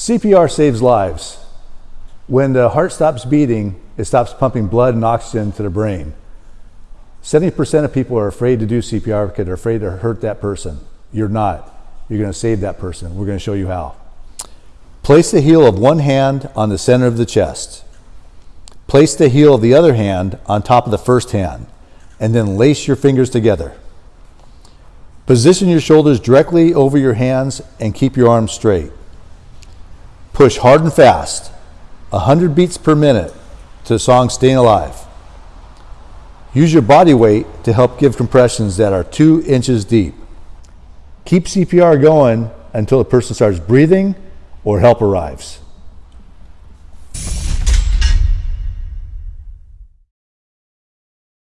CPR saves lives. When the heart stops beating, it stops pumping blood and oxygen to the brain. 70% of people are afraid to do CPR because they're afraid to hurt that person. You're not. You're going to save that person. We're going to show you how. Place the heel of one hand on the center of the chest. Place the heel of the other hand on top of the first hand, and then lace your fingers together. Position your shoulders directly over your hands and keep your arms straight. Push hard and fast, 100 beats per minute, to the song Staying Alive. Use your body weight to help give compressions that are two inches deep. Keep CPR going until the person starts breathing or help arrives.